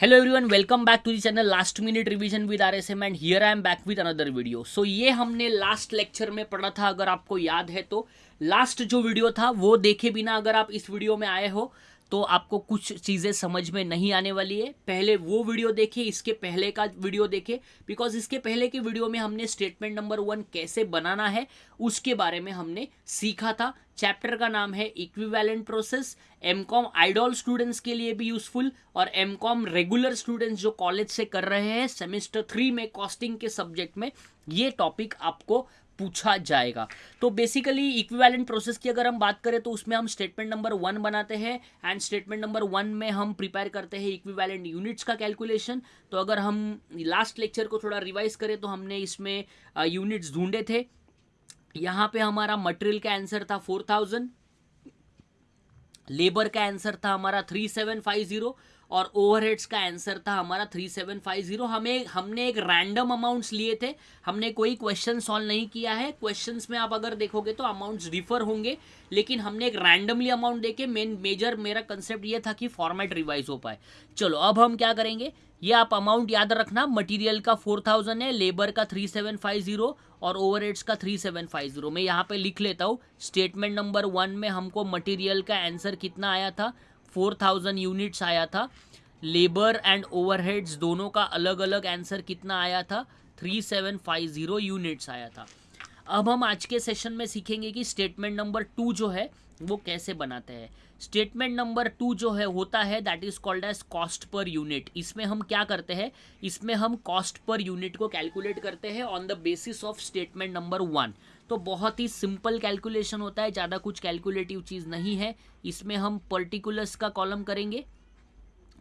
Hello everyone welcome back to the channel last minute revision with R S M and here I am back with another video so ये हमने last lecture में पढ़ा था, अगर आपको याद है तो। लास्ट जो वीडियो था, वो देखे बिना अगर आप इस वीडियो में आए हो तो आपको कुछ चीज़ें समझ में नहीं आने वाली है। पहले वो वीडियो देखे, इसके पहले का वीडियो देखे बिकॉज़ इसके पहले के वीडियो में हमने स्टेटमेंट नंबर वन कैसे बनाना है, उसके बारे में हमने सीखा था। चैप्टर का नाम है equivalent process M com idol students के लिए भी यूजफुल और एम कॉम रेगुलर स्टूडेंट्स जो कॉलेज से कर रहे हैं सेमेस्टर थ्री में कॉस्टिंग के सब्जेक्ट में, ये टॉपिक आपको पूछा जाएगा। तो बेसिकली इक्विवेलेंट प्रोसेस की अगर हम बात करें तो उसमें हम स्टेटमेंट नंबर वन बनाते हैं एंड स्टेटमेंट नंबर वन में हम प्रिपेयर करते हैं इक्विवेलेंट यूनिट्स का कैलकुलेशन तो अगर हम लास्ट लेक्चर को थोड़ा रिवाइज करें तो हमने इसमें यूनिट्स ढूंढे थे। यहाँ पे हमारा मटेरियल का आंसर था फोर थाउज़ेंड लेबर का आंसर था हमारा थ्री सेवन फाइव ज़ीरो और ओवरहेड्स का आंसर था हमारा थ्री सेवन फाइव ज़ीरो हमें, हमने एक रैंडम अमाउंट्स लिए थे। हमने कोई क्वेश्चन सॉल्व नहीं किया है। क्वेश्चंस में आप अगर देखोगे तो अमाउंट्स डिफर होंगे, लेकिन हमने एक रैंडमली अमाउंट देके मेन मेजर मेरा कंसेप्ट ये था कि फॉर्मेट रिवाइज हो पाए। चलो, अब हम क्या करेंगे? ये आप अमाउंट याद रखना। मटेरियल का फोर थाउज़ेंड है लेबर का थ्री सेवन फाइव ज़ीरो और ओवर का थ्री सेवन फाइव ज़ीरो मैं यहाँ पे लिख लेता हूँ। स्टेटमेंट नंबर वन में हमको मटेरियल का आंसर कितना आया था? फोर थाउज़ेंड यूनिट्स आया था। लेबर एंड ओवरहेड्स दोनों का अलग अलग आंसर कितना आया था? Three seven five zero units आया था। अब हम आज के सेशन में सीखेंगे कि स्टेटमेंट नंबर टू जो है, वो कैसे बनाते हैं। स्टेटमेंट नंबर टू जो है, होता है that is called as cost per unit इसमें हम क्या करते हैं? इसमें हम कॉस्ट पर यूनिट को कैलकुलेट करते हैं on the basis of statement number one तो बहुत ही सिंपल कैलकुलेशन होता है, ज़्यादा कुछ कैलकुलेटिव चीज़ नहीं है. इसमें हम पर्टिकुलर्स का कॉलम करेंगे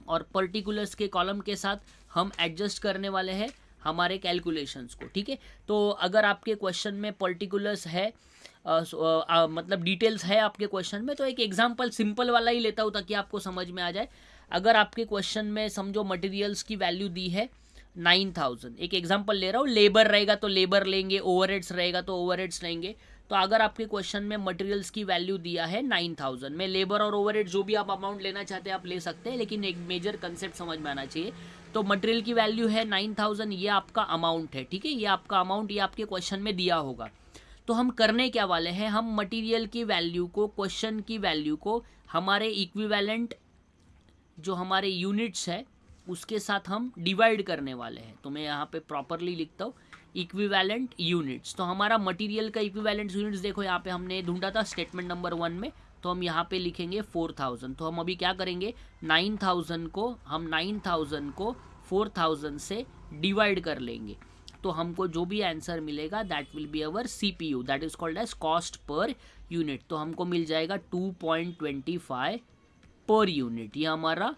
और पर्टिकुलर्स के कॉलम के साथ हम एडजस्ट करने वाले हैं हमारे कैलकुलेशंस को, ठीक है? तो अगर आपके क्वेश्चन में पर्टिकुलर्स है मतलब डिटेल्स है आपके क्वेश्चन में तो एक एग्ज़ाम्पल सिंपल वाला ही लेता हूँ ताकि आपको समझ में आ जाए। अगर आपके क्वेश्चन में समझो मटेरियल्स की वैल्यू दी है नाइन थाउज़ेंड एक एग्ज़ाम्पल ले रहा हूँ लेबर रहेगा तो लेबर लेंगे ओवर रहेगा तो ओवर लेंगे। तो अगर आपके क्वेश्चन में मटेरियल्स की वैल्यू दिया है नाइन थाउज़ेंड में लेबर और ओवर जो भी आप अमाउंट लेना चाहते हैं, आप ले सकते हैं, लेकिन एक मेजर कंसेप्ट समझ में आना चाहिए। तो मटेरियल की वैल्यू है नाइन थाउज़ेंड ये आपका अमाउंट है, ठीक है? ये आपका अमाउंट ये आपके क्वेश्चन में दिया होगा। तो हम करने क्या वाले हैं? हम मटेरियल की वैल्यू को क्वेश्चन की वैल्यू को, हमारे इक्विवेलेंट जो हमारे यूनिट्स है, उसके साथ हम डिवाइड करने वाले हैं। तो मैं यहाँ पे प्रॉपरली लिखता हूँ इक्विवेलेंट यूनिट्स तो हमारा मटेरियल का इक्विवेलेंट यूनिट्स देखो, यहाँ पे हमने ढूंढा था स्टेटमेंट नंबर वन में तो हम यहाँ पे लिखेंगे फोर थाउज़ेंड तो हम अभी क्या करेंगे? नाइन थाउज़ेंड को, हम नाइन थाउज़ेंड को फोर थाउज़ेंड से डिवाइड कर लेंगे। तो हमको जो भी आंसर मिलेगा that will be our C P U that is called as cost per unit तो हमको मिल जाएगा two point twenty five per unit ये हमारा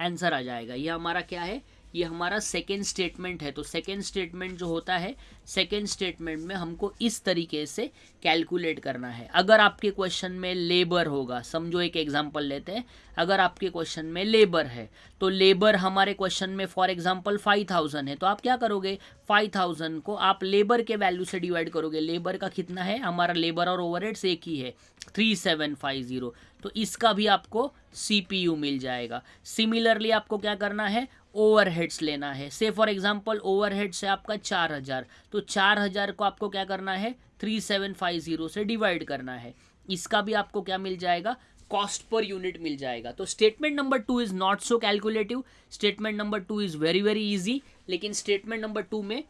आंसर आ जाएगा. ये हमारा क्या है? ये हमारा सेकेंड स्टेटमेंट है। तो सेकेंड स्टेटमेंट जो होता है सेकेंड स्टेटमेंट में हमको इस तरीके से कैलकुलेट करना है। अगर आपके क्वेश्चन में लेबर होगा, समझो एक एग्जांपल लेते हैं। अगर आपके क्वेश्चन में लेबर है तो लेबर हमारे क्वेश्चन में फॉर एग्जांपल फाइव थाउज़ेंड है। तो आप क्या करोगे? फाइव थाउज़ेंड को आप लेबर के वैल्यू से डिवाइड करोगे। लेबर का कितना है? हमारा लेबर और ओवर एक ही है। थ्री सेवन फाइव ज़ीरो तो इसका भी आपको सीपीयू मिल जाएगा। सिमिलरली आपको क्या करना है? ओवरहेड्स लेना है। से फॉर एग्जांपल ओवरहेड्स है आपका चार हज़ार। तो चार हज़ार को आपको क्या करना है? थ्री सेवन फाइव ज़ीरो से डिवाइड करना है। इसका भी आपको क्या मिल जाएगा? कॉस्ट पर यूनिट मिल जाएगा। तो statement number two is not so calculative statement number two is very very easy लेकिन स्टेटमेंट नंबर टू में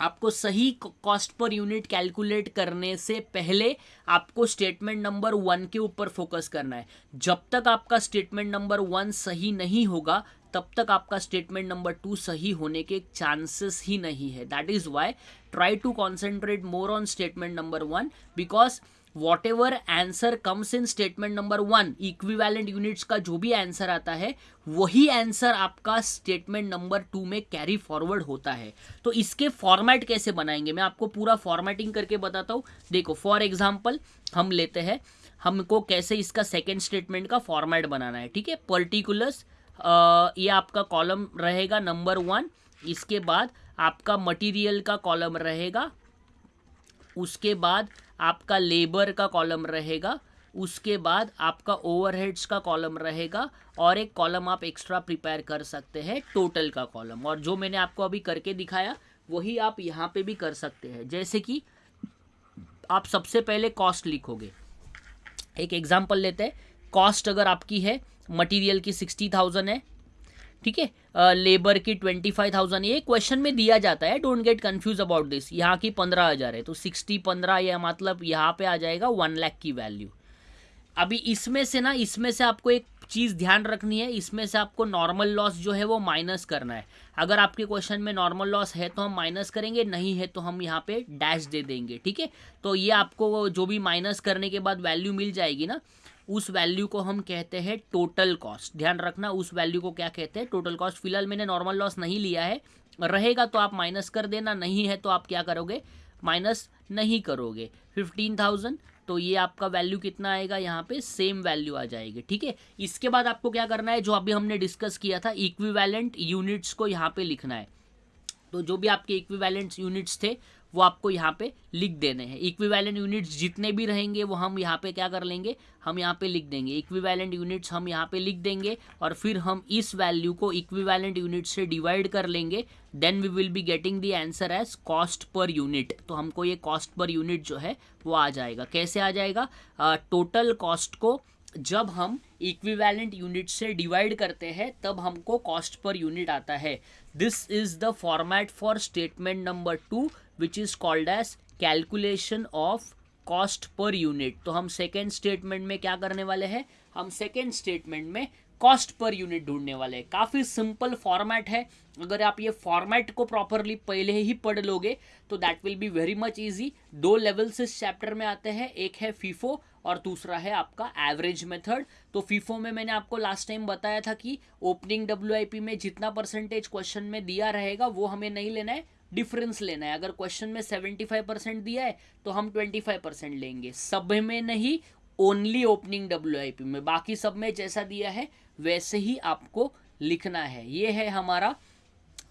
आपको सही कॉस्ट पर यूनिट कैलकुलेट करने से पहले आपको स्टेटमेंट नंबर वन के ऊपर फोकस करना है। जब तक आपका स्टेटमेंट नंबर वन सही नहीं होगा तब तक आपका स्टेटमेंट नंबर टू सही होने के चांसेस ही नहीं है। That is why try to concentrate more on statement number one because whatever answer comes in statement number one equivalent units का जो भी आंसर आता है, वही आंसर आपका स्टेटमेंट नंबर टू में कैरी फॉरवर्ड होता है। तो इसके फॉर्मेट कैसे बनाएँगे? मैं आपको पूरा फॉर्मेटिंग करके बताता हूँ। देखो फॉर एग्ज़ाम्पल हम लेते हैं, हमको कैसे इसका सेकेंड स्टेटमेंट का फॉर्मेट बनाना है, ठीक है? पर्टिकुलर्स ये आपका कॉलम रहेगा नंबर वन इसके बाद आपका मटेरियल का कॉलम रहेगा, उसके बाद आपका लेबर का कॉलम रहेगा, उसके बाद आपका ओवरहेड्स का कॉलम रहेगा, और एक कॉलम आप एक्स्ट्रा प्रिपेयर कर सकते हैं टोटल का कॉलम और जो मैंने आपको अभी करके दिखाया, वही आप यहाँ पे भी कर सकते हैं। जैसे कि आप सबसे पहले कॉस्ट लिखोगे। एक एग्ज़ाम्पल लेते हैं। कॉस्ट अगर आपकी है मटेरियल की सिक्सटी थाउज़ेंड है, ठीक है? लेबर की ट्वेंटी फाइव थाउज़ेंड ये क्वेश्चन में दिया जाता है don't get confuse about this यहाँ की पंद्रह हज़ार है तो सिक्सटी पंद्रह या मतलब यहाँ पे आ जाएगा वन लाख की वैल्यू अभी इसमें से ना, इसमें से आपको एक चीज़ ध्यान रखनी है, इसमें से आपको नॉर्मल लॉस जो है वो माइनस करना है। अगर आपके क्वेश्चन में नॉर्मल लॉस है तो हम माइनस करेंगे, नहीं है तो हम यहाँ पे डैश दे देंगे, ठीक है? तो ये आपको जो भी माइनस करने के बाद वैल्यू मिल जाएगी ना उस वैल्यू को हम कहते हैं टोटल कॉस्ट ध्यान रखना, उस वैल्यू को क्या कहते हैं? टोटल कॉस्ट फ़िलहाल मैंने नॉर्मल लॉस नहीं लिया है। रहेगा तो आप माइनस कर देना, नहीं है तो आप क्या करोगे? माइनस नहीं करोगे। फिफ्टीन थाउज़ेंड तो ये आपका वैल्यू कितना आएगा? यहाँ पे सेम वैल्यू आ जाएगी, ठीक है? इसके बाद आपको क्या करना है? जो अभी हमने डिस्कस किया था इक्विवेलेंट यूनिट्स को यहाँ पे लिखना है। तो जो भी आपके इक्विवेलेंट यूनिट्स थे वो आपको यहाँ पे लिख देने हैं। इक्विवेलेंट यूनिट्स जितने भी रहेंगे वो हम यहाँ पे क्या कर लेंगे? हम यहाँ पे लिख देंगे। इक्विवेलेंट यूनिट्स हम यहाँ पे लिख देंगे और फिर हम इस वैल्यू को इक्विवेलेंट यूनिट से डिवाइड कर लेंगे। Then we will be getting the answer as cost per unit तो हमको ये कॉस्ट पर यूनिट जो है वो आ जाएगा। कैसे आ जाएगा? टोटल uh, कॉस्ट को जब हम इक्विवेलेंट यूनिट से डिवाइड करते हैं, तब हमको कॉस्ट पर यूनिट आता है। This is the format for statement number two which is called as calculation of cost per unit तो हम सेकेंड स्टेटमेंट में क्या करने वाले हैं? हम सेकेंड स्टेटमेंट में कॉस्ट पर यूनिट ढूँढने वाले हैं। काफ़ी सिंपल फॉर्मेट है। अगर आप ये फॉर्मेट को प्रॉपरली पहले ही पढ़ लोगे तो that will be very much easy दो लेवल्स इस चैप्टर में आते हैं। एक है फीफो और दूसरा है आपका एवरेज मेथड तो फीफो में मैंने आपको लास्ट टाइम बताया था कि ओपनिंग डब्ल्यूआईपी में जितना परसेंटेज क्वेश्चन में दिया रहेगा, वो हमें नहीं लेना है डिफरेंस लेना है। अगर क्वेश्चन में सेवेंटी फाइव परसेंट दिया है तो हम ट्वेंटी फाइव परसेंट लेंगे। सब में नहीं ओनली ओपनिंग WIP में। बाकी सब में जैसा दिया है, वैसे ही आपको लिखना है। ये है हमारा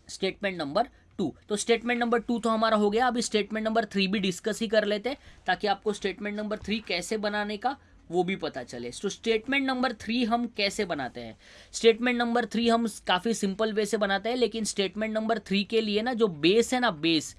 स्टेटमेंट नंबर टू तो स्टेटमेंट नंबर टू तो हमारा हो गया। अभी स्टेटमेंट नंबर थ्री भी डिस्कस ही कर लेते हैं, ताकि आपको स्टेटमेंट नंबर थ्री कैसे बनाने का वो भी पता चले। तो स्टेटमेंट नंबर थ्री हम कैसे बनाते हैं? स्टेटमेंट नंबर थ्री हम काफ़ी सिंपल वे से बनाते हैं, लेकिन स्टेटमेंट नंबर थ्री के लिए ना जो बेस है ना बेस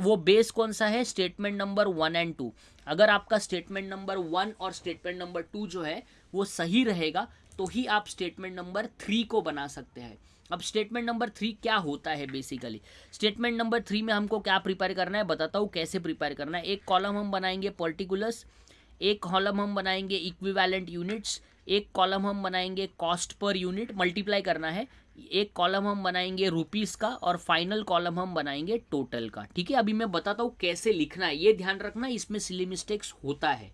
वो बेस कौन सा है? Statement number one and two अगर आपका स्टेटमेंट नंबर वन और स्टेटमेंट नंबर टू जो है, वो सही रहेगा तो ही आप स्टेटमेंट नंबर थ्री को बना सकते हैं। अब स्टेटमेंट नंबर थ्री क्या होता है बेसिकली स्टेटमेंट नंबर थ्री में हमको क्या प्रिपेयर करना है? बताता हूँ कैसे प्रिपेयर करना है। एक कॉलम हम बनाएँगे पर्टिकुलर्स एक कॉलम हम बनाएँगे इक्विवेलेंट यूनिट्स एक कॉलम हम बनाएँगे कॉस्ट पर यूनिट मल्टीप्लाई करना है। एक कॉलम हम बनाएँगे रुपीस का और फाइनल कॉलम हम बनाएँगे टोटल का। ठीक है? अभी मैं बताता हूँ कैसे लिखना है। ये ध्यान रखना, इसमें सिली मिस्टेक्स होता है।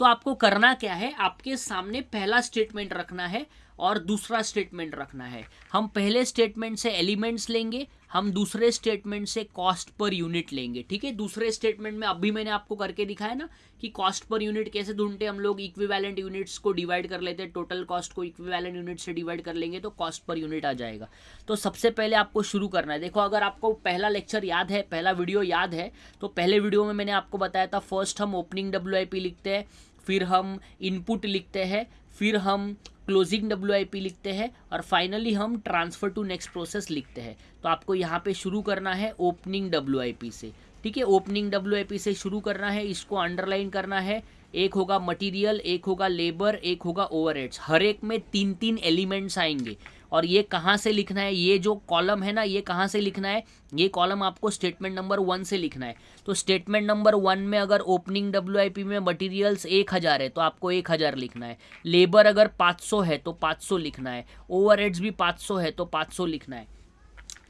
तो आपको करना क्या है? आपके सामने पहला स्टेटमेंट रखना है और दूसरा स्टेटमेंट रखना है। हम पहले स्टेटमेंट से एलिमेंट्स लेंगे, हम दूसरे स्टेटमेंट से कॉस्ट पर यूनिट लेंगे, ठीक है? दूसरे स्टेटमेंट में अभी मैंने आपको करके दिखाया ना कि कॉस्ट पर यूनिट कैसे ढूंढते हम लोग। इक्विवेलेंट यूनिट्स को डिवाइड कर लेते हैं टोटल कॉस्ट को इक्विवेलेंट यूनिट से डिवाइड कर लेंगे तो कॉस्ट पर यूनिट आ जाएगा। तो सबसे पहले आपको शुरू करना है। देखो, अगर आपको पहला लेक्चर याद है, पहला वीडियो याद है तो पहले वीडियो में मैंने आपको बताया था फ़र्स्ट हम ओपनिंग WIP लिखते हैं फिर हम इनपुट लिखते हैं, फिर हम क्लोजिंग डब्ल्यू लिखते हैं और फाइनली हम ट्रांसफ़र टू नेक्स्ट प्रोसेस लिखते हैं। तो आपको यहाँ पे शुरू करना है ओपनिंग डब्ल्यू से। ठीक है ओपनिंग डब्ल्यू से शुरू करना है, इसको अंडरलाइन करना है। एक होगा मटेरियल एक होगा लेबर एक होगा ओवर हर एक में तीन तीन एलिमेंट्स आएँगे। और ये कहाँ से लिखना है? ये जो कॉलम है ना, ये कहाँ से लिखना है? ये कॉलम आपको स्टेटमेंट नंबर वन से लिखना है। तो स्टेटमेंट नंबर वन में अगर ओपनिंग डब्ल्यूआईपी में मटीरियल्स एक हज़ार है तो आपको एक हज़ार लिखना है। लेबर अगर पाँच सौ है तो पाँच सौ लिखना है। ओवर भी पाँच सौ है तो पाँच सौ लिखना है।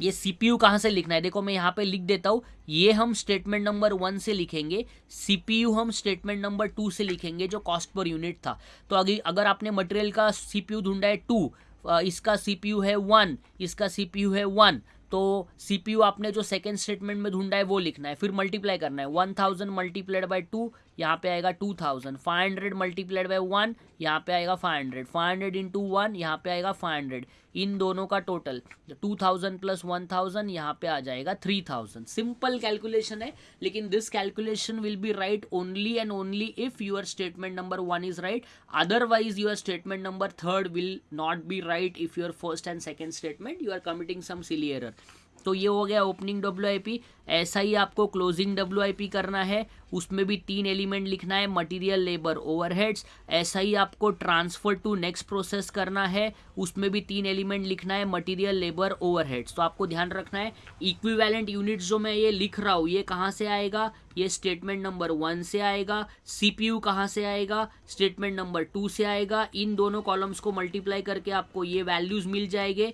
ये सीपीयू कहाँ से लिखना है? देखो, मैं यहाँ पे लिख देता हूँ। ये हम स्टेटमेंट नंबर वन से लिखेंगे। सीपीयू हम स्टेटमेंट नंबर टू से लिखेंगे, जो कॉस्ट पर यूनिट था। तो अगर आपने मटेरियल का सीपीयू ढूंढा है टू इसका सीपीयू है वन इसका सीपीयू है वन तो सीपीयू आपने जो सेकेंड स्टेटमेंट में ढूंढा है, वो लिखना है, फिर मल्टीप्लाई करना है. One thousand multiplied by two यहाँ पे आएगा two thousand five hundred multiplied by one यहाँ पे आएगा five hundred five hundred into one यहाँ पे आएगा फाइव हंड्रेड इन दोनों का total two thousand plus one thousand यहाँ पे आ जाएगा थ्री थाउज़ेंड सिंपल कैलकुलेशन है, लेकिन this calculation will be right only and only if your statement number one is right otherwise your statement number third will not be right if your first and second statement you are committing some silly error तो ये हो गया opening W I P ऐसा ही आपको closing W I P करना है। उसमें भी तीन एलिमेंट लिखना है मटेरियल लेबर ओवरहेड्स ऐसा ही आपको ट्रांसफ़र टू नेक्स्ट प्रोसेस करना है। उसमें भी तीन एलिमेंट लिखना है मटेरियल लेबर ओवरहेड्स तो आपको ध्यान रखना है इक्विवेलेंट यूनिट्स जो मैं ये लिख रहा हूँ, ये कहाँ से आएगा? ये स्टेटमेंट नंबर वन से आएगा। सीपीयू कहाँ से आएगा? स्टेटमेंट नंबर टू से आएगा। इन दोनों कॉलम्स को मल्टीप्लाई करके आपको ये वैल्यूज़ मिल जाएँगे।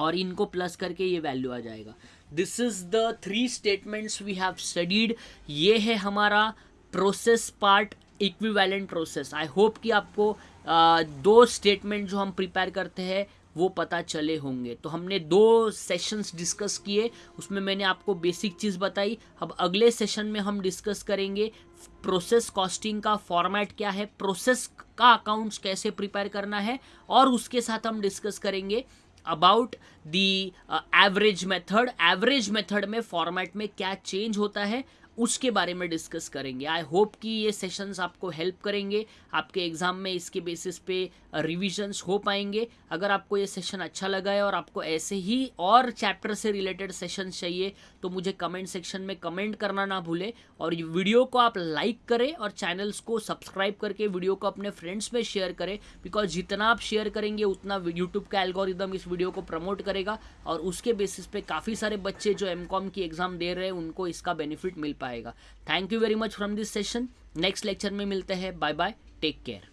और इनको प्लस करके ये वैल्यू आ जाएगा। This is the three statements we have studied ये है हमारा process part equivalent process I hope कि आपको आ, दो स्टेटमेंट जो हम प्रिपेयर करते हैं वो पता चले होंगे। तो हमने दो सेशंस डिस्कस किए उसमें मैंने आपको बेसिक चीज़ बताई। अब अगले सेशन में हम डिस्कस करेंगे प्रोसेस कॉस्टिंग का फॉर्मेट क्या है प्रोसेस का अकाउंट्स कैसे प्रिपेयर करना है और उसके साथ हम डिस्कस करेंगे about the average method average method में फॉर्मेट में क्या चेंज होता है? उसके बारे में डिस्कस करेंगे। आई होप कि ये सेशंस आपको हेल्प करेंगे। आपके एग्ज़ाम में इसके बेसिस पे रिविजन्स हो पाएँगे। अगर आपको ये सेशन अच्छा लगा है और आपको ऐसे ही और चैप्टर से रिलेटेड सेशन चाहिए तो मुझे कमेंट सेक्शन में कमेंट करना ना भूले। और वीडियो को आप लाइक करें और चैनल्स को सब्सक्राइब करके वीडियो को अपने फ्रेंड्स में शेयर करें। बिकॉज़ जितना आप शेयर करेंगे, उतना यूट्यूब का एल्गोरिदम इस वीडियो को प्रमोट करेगा। और उसके बेसिस पे काफ़ी सारे बच्चे जो एम की एग्ज़ाम दे रहे हैं, उनको इसका बेनिफिट मिल पाएगा thank you very much from this session next lecture में मिलते हैं। Bye bye take care